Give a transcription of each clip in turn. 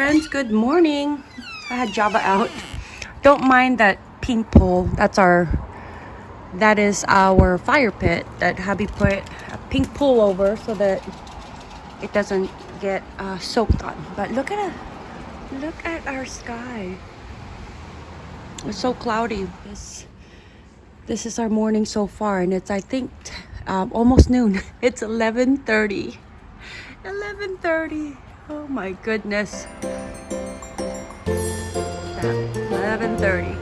friends, good morning. I had Java out. Don't mind that pink pole. That's our that is our fire pit that hubby put a pink pole over so that it doesn't get uh, soaked on. But look at a, Look at our sky. It's so cloudy. This this is our morning so far and it's I think um, almost noon. It's 11:30. 11:30. Oh my goodness. 11:30.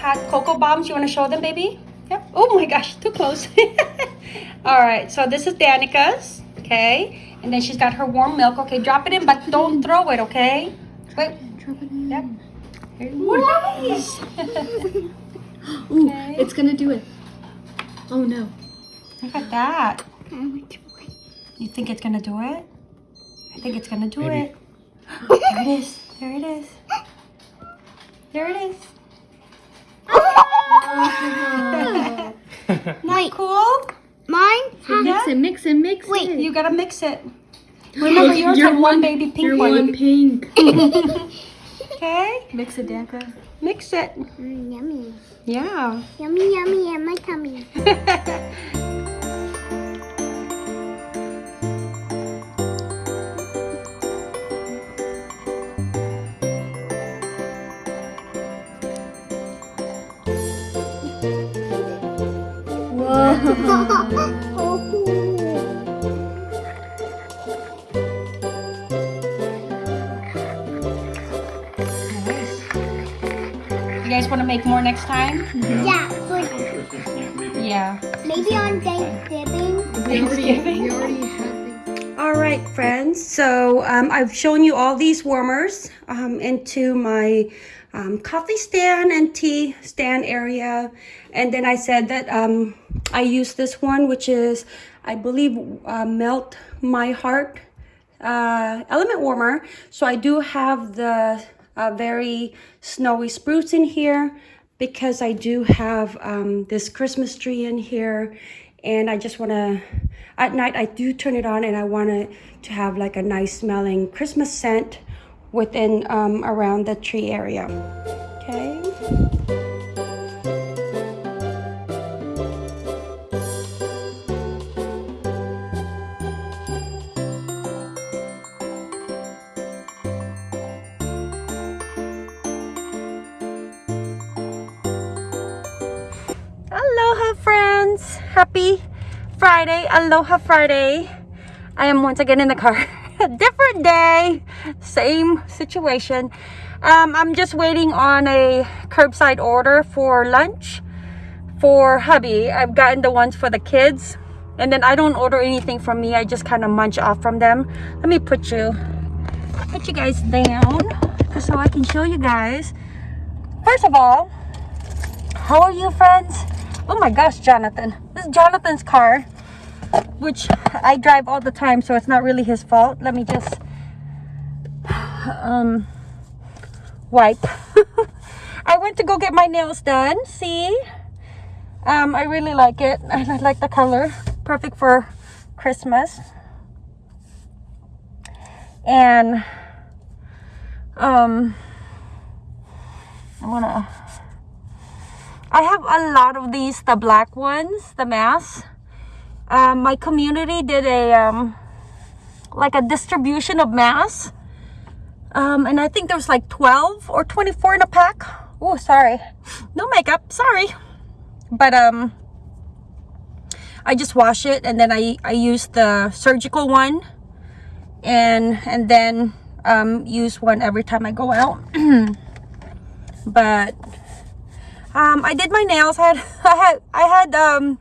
Hot cocoa bombs. You want to show them, baby? Yep. Oh my gosh, too close. All right, so this is Danica's. Okay. And then she's got her warm milk. Okay, drop it in, but don't throw it, okay? Wait. Drop it in. Yep. Nice. Ooh, Okay. it's gonna do it. Oh no. Look at that. You think it's gonna do it? I think it's gonna do Maybe. it. There it is. There it is. There it is. Ah. Not cool? Mine? Mix it, mix it, mix Wait, it. You gotta mix it. Remember, yours You're had one baby pink You're one. one pink. Okay, mix it, Danka. mix it. Mm, yummy. Yeah. Yummy, yummy in my tummy. Nice. want to make more next time? yeah, but Yeah. maybe on Thanksgiving. We already, Thanksgiving. we already have. All right, friends. So um, I've shown you all these warmers um, into my um, coffee stand and tea stand area. And then I said that um, I use this one, which is, I believe, uh, Melt My Heart uh, element warmer. So I do have the uh, very snowy spruce in here because I do have um, this Christmas tree in here and I just want to, at night I do turn it on and I want it to have like a nice smelling Christmas scent within um, around the tree area. Okay. Happy Friday! Aloha Friday! I am once again in the car. Different day, same situation. Um, I'm just waiting on a curbside order for lunch for hubby. I've gotten the ones for the kids. And then I don't order anything from me. I just kind of munch off from them. Let me put you put you guys down so I can show you guys. First of all, how are you, friends? Oh my gosh, Jonathan. This is Jonathan's car, which I drive all the time, so it's not really his fault. Let me just um wipe. I went to go get my nails done. See? Um, I really like it. I like the color. Perfect for Christmas. And um I'm gonna I have a lot of these, the black ones, the masks. Um, my community did a um, like a distribution of masks, um, and I think there was like 12 or 24 in a pack. Oh, sorry, no makeup, sorry. But um, I just wash it, and then I I use the surgical one, and and then um, use one every time I go out. but um i did my nails. I had i had i had um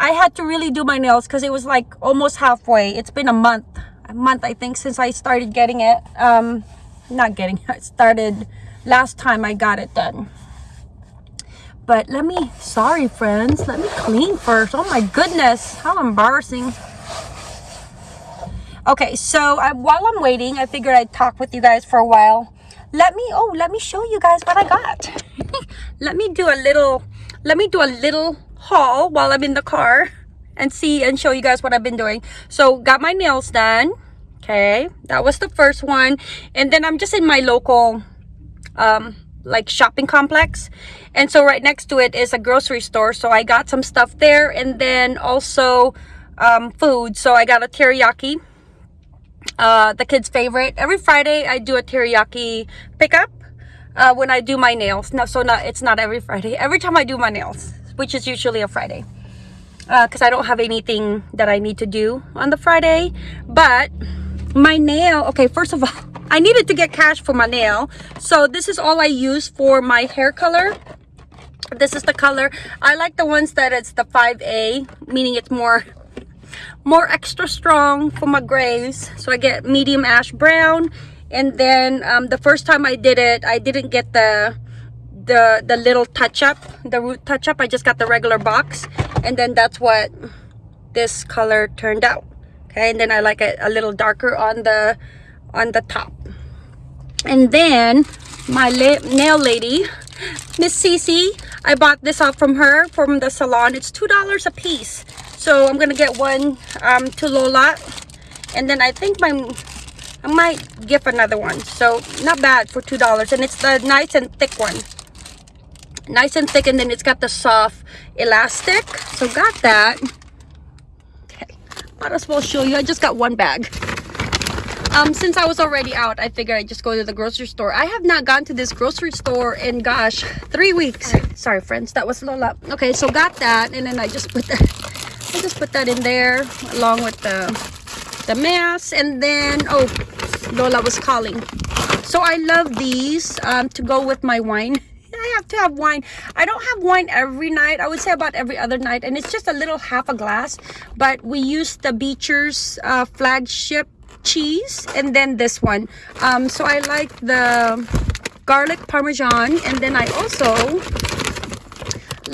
i had to really do my nails because it was like almost halfway. It's been a month a month i think since i started getting it. Um not getting it started last time i got it done. But let me sorry friends let me clean first. Oh my goodness how embarrassing. Okay, so I, while I'm waiting, I figured I'd talk with you guys for a while. Let me, oh, let me show you guys what I got. let me do a little, let me do a little haul while I'm in the car and see and show you guys what I've been doing. So got my nails done. Okay, that was the first one. And then I'm just in my local, um, like shopping complex. And so right next to it is a grocery store. So I got some stuff there and then also um, food. So I got a teriyaki uh, the kids' favorite. Every Friday, I do a teriyaki pickup uh, when I do my nails. No, so not it's not every Friday. Every time I do my nails, which is usually a Friday, because uh, I don't have anything that I need to do on the Friday. But my nail, okay, first of all, I needed to get cash for my nail, so this is all I use for my hair color. This is the color. I like the ones that it's the 5A, meaning it's more more extra strong for my grays. So i get medium ash brown. And then um, the first time i did it i didn't get the the the little touch up the root touch up. I just got the regular box. And then that's what this color turned out. Okay and then i like it a little darker on the on the top. And then my nail lady miss Cece i bought this off from her from the salon. It's two dollars a piece so i'm gonna get one um, to lola and then i think my i might give another one. So not bad for two dollars and it's the nice and thick one. Nice and thick and then it's got the soft elastic. So got that. Okay might as well show you. I just got one bag. Um since i was already out i figured i'd just go to the grocery store. I have not gone to this grocery store in gosh three weeks. Sorry friends that was lola. Okay so got that and then i just put that I just put that in there along with the the mask and then oh Lola was calling. So I love these um, to go with my wine. I have to have wine. I don't have wine every night. I would say about every other night and it's just a little half a glass but we use the Beecher's uh, flagship cheese and then this one. Um, so I like the garlic parmesan and then I also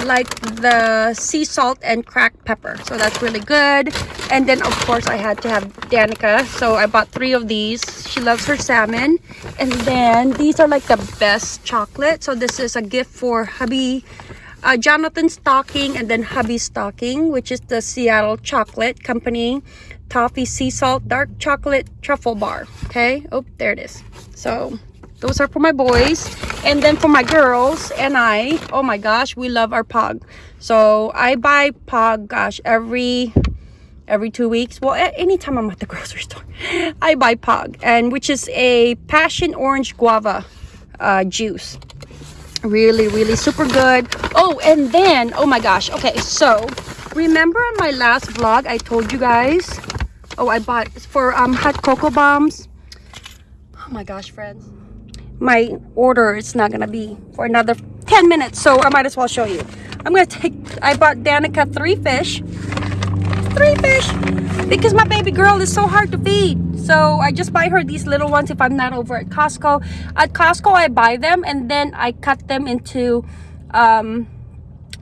like the sea salt and cracked pepper. So that's really good. And then of course i had to have danica. So i bought three of these. She loves her salmon. And then these are like the best chocolate. So this is a gift for hubby uh, jonathan stocking and then hubby stocking which is the seattle chocolate company toffee sea salt dark chocolate truffle bar. Okay? Oh there it is. So those are for my boys and then for my girls and i. Oh my gosh we love our pog. So i buy pog gosh every every two weeks. Well anytime i'm at the grocery store i buy pog and which is a passion orange guava uh, juice. Really really super good. Oh and then oh my gosh okay so remember in my last vlog i told you guys oh i bought for um hot cocoa bombs? Oh my gosh friends my order is not gonna be for another 10 minutes so i might as well show you. I'm gonna take i bought danica three fish. Three fish! Because my baby girl is so hard to feed. So i just buy her these little ones if i'm not over at costco. At costco i buy them and then i cut them into um,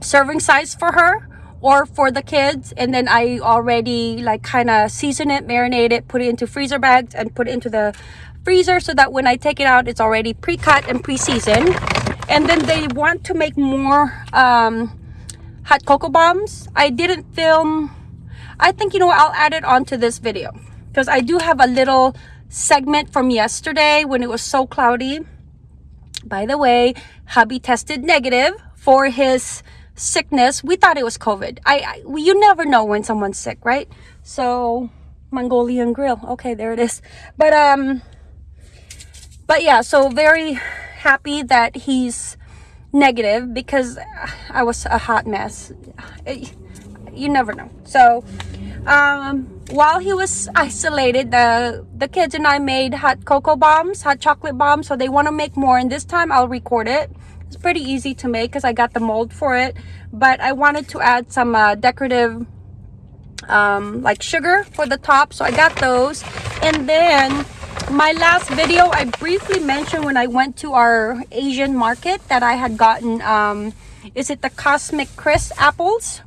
serving size for her or for the kids and then i already like kind of season it marinate it put it into freezer bags and put it into the freezer so that when I take it out, it's already pre-cut and pre-seasoned. And then they want to make more um, hot cocoa bombs. I didn't film. I think, you know, I'll add it onto this video because I do have a little segment from yesterday when it was so cloudy. By the way, hubby tested negative for his sickness. We thought it was COVID. I, I you never know when someone's sick, right? So Mongolian grill. Okay, there it is. But um but yeah so very happy that he's negative because i was a hot mess. You never know. So um, while he was isolated the the kids and i made hot cocoa bombs hot chocolate bombs so they want to make more. And this time i'll record it. It's pretty easy to make because i got the mold for it. But i wanted to add some uh, decorative um, like sugar for the top so i got those. And then my last video i briefly mentioned when i went to our asian market that i had gotten um is it the cosmic crisp apples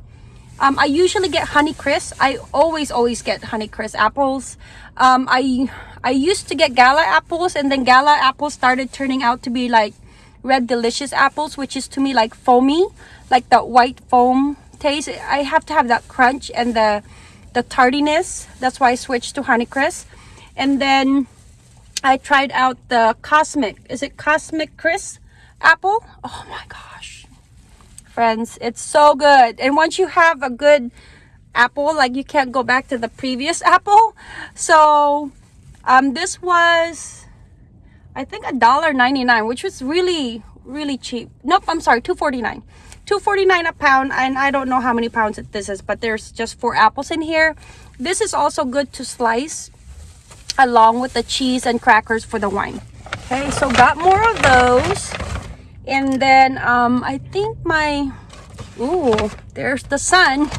Um, I usually get Honeycrisp. I always, always get Honeycrisp apples. Um, I I used to get Gala apples, and then Gala apples started turning out to be like Red Delicious apples, which is to me like foamy, like that white foam taste. I have to have that crunch and the the tardiness. That's why I switched to Honeycrisp. And then I tried out the Cosmic. Is it Cosmic Crisp apple? Oh my gosh. Friends, it's so good. And once you have a good apple, like you can't go back to the previous apple. So um, this was, I think a dollar ninety nine, which was really, really cheap. Nope, I'm sorry, two forty nine. 249 a pound and i don't know how many pounds this is but there's just four apples in here this is also good to slice along with the cheese and crackers for the wine. Okay so got more of those. And then um i think my Ooh, there's the sun.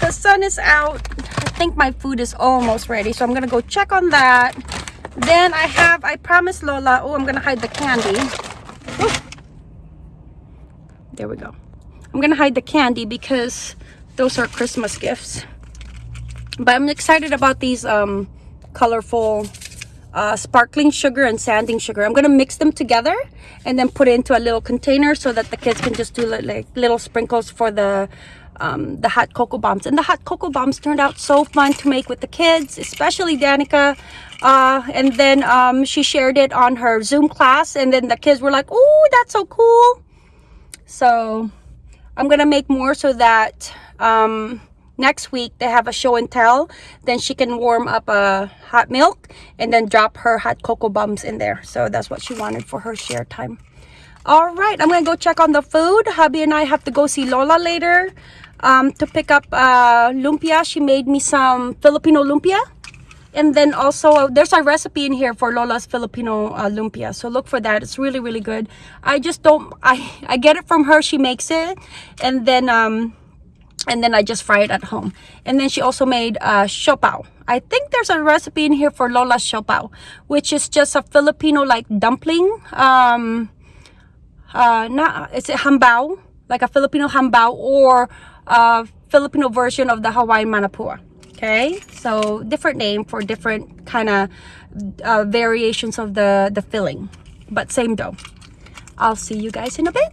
The sun is out. I think my food is almost ready so i'm gonna go check on that. Then i have i promised lola oh i'm gonna hide the candy. There we go. I'm gonna hide the candy because those are christmas gifts. But i'm excited about these um colorful uh, sparkling sugar and sanding sugar. I'm going to mix them together and then put it into a little container so that the kids can just do like little sprinkles for the um, the hot cocoa bombs. And the hot cocoa bombs turned out so fun to make with the kids, especially Danica. Uh, and then um, she shared it on her Zoom class and then the kids were like, oh, that's so cool. So I'm going to make more so that um, next week they have a show and tell. Then she can warm up a hot milk and then drop her hot cocoa bombs in there. So that's what she wanted for her share time. All right i'm gonna go check on the food. Hubby and i have to go see lola later um, to pick up uh, lumpia. She made me some filipino lumpia. And then also there's a recipe in here for lola's filipino uh, lumpia. So look for that. It's really really good. I just don't i i get it from her. She makes it. And then um and then I just fry it at home. And then she also made uh, siopao. I think there's a recipe in here for Lola siopao, which is just a Filipino like dumpling. Um, uh, not is it hambao, like a Filipino hambao or a Filipino version of the Hawaiian manapua. Okay, so different name for different kind of uh, variations of the the filling, but same dough. I'll see you guys in a bit.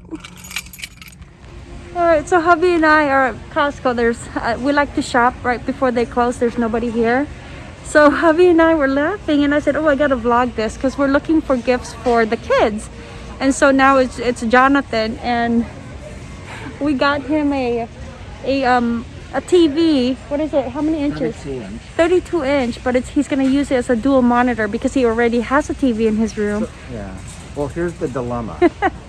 All right, so hubby and I are at Costco. There's uh, we like to shop right before they close. There's nobody here. So hubby and I were laughing and I said, "Oh, I got to vlog this because we're looking for gifts for the kids." And so now it's it's Jonathan and we got him a a um a TV. What is it? How many inches? 32 inch, but it's he's going to use it as a dual monitor because he already has a TV in his room. Yeah. Well, here's the dilemma.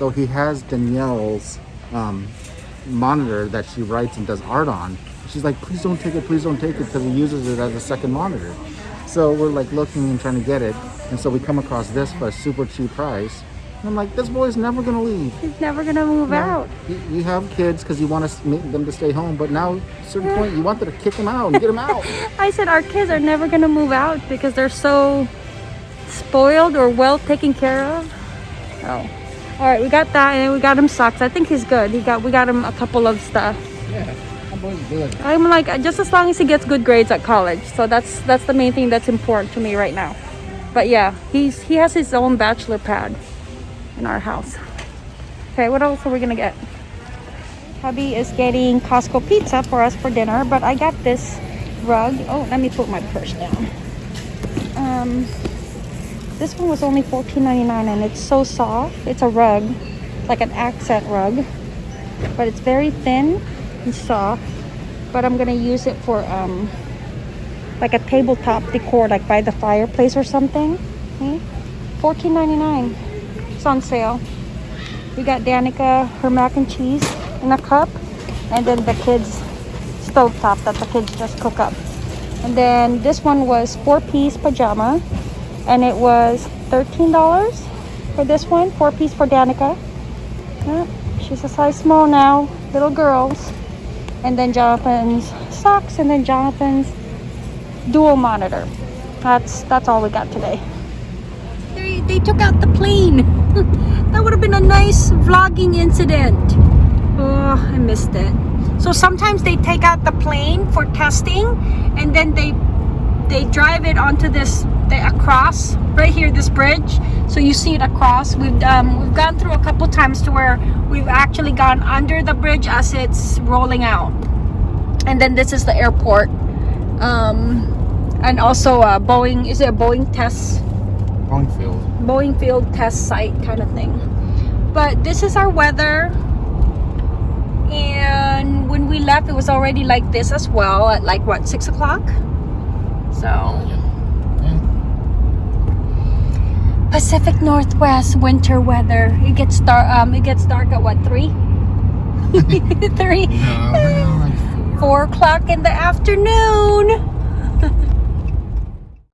so he has Danielle's um, monitor that she writes and does art on. She's like, please don't take it, please don't take it, because he uses it as a second monitor. So we're like looking and trying to get it, and so we come across this for a super cheap price. And I'm like, this boy's never gonna leave. He's never going to move out. You, you have kids because you want to make them to stay home, but now at a certain point you want them to kick them out and get them out. I said our kids are never gonna move out because they're so spoiled or well taken care of. Oh. All right, we got that, and we got him socks. I think he's good. He got we got him a couple of stuff. Yeah, that boy's good. I'm like just as long as he gets good grades at college. So that's that's the main thing that's important to me right now. But yeah, he's he has his own bachelor pad in our house. Okay, what else are we gonna get? Hubby is getting Costco pizza for us for dinner, but I got this rug. Oh, let me put my purse down. Um, this one was only $14.99 and it's so soft. It's a rug, like an accent rug, but it's very thin and soft. But I'm gonna use it for um, like a tabletop decor, like by the fireplace or something. Okay. $14.99. It's on sale. We got Danica her mac and cheese in a cup, and then the kids' stovetop that the kids just cook up. And then this one was four-piece pajama, and it was $13 for this one, four-piece for Danica. Yeah, she's a size small now, little girls. And then Jonathan's socks, and then Jonathan's dual monitor. That's that's all we got today. They, they took out the plane. that would have been a nice vlogging incident. Oh, I missed it. So sometimes they take out the plane for testing and then they they drive it onto this the, across right here this bridge. So you see it across. We've um, we've gone through a couple times to where we've actually gone under the bridge as it's rolling out. And then this is the airport. Um, and also a Boeing is it a Boeing test? Boeing field. Boeing field test site kind of thing. But this is our weather. And when we left it was already like this as well at like what six o'clock? So Pacific Northwest winter weather. It gets dark. Um, it gets dark at what three? three, No, like four. four o'clock in the afternoon.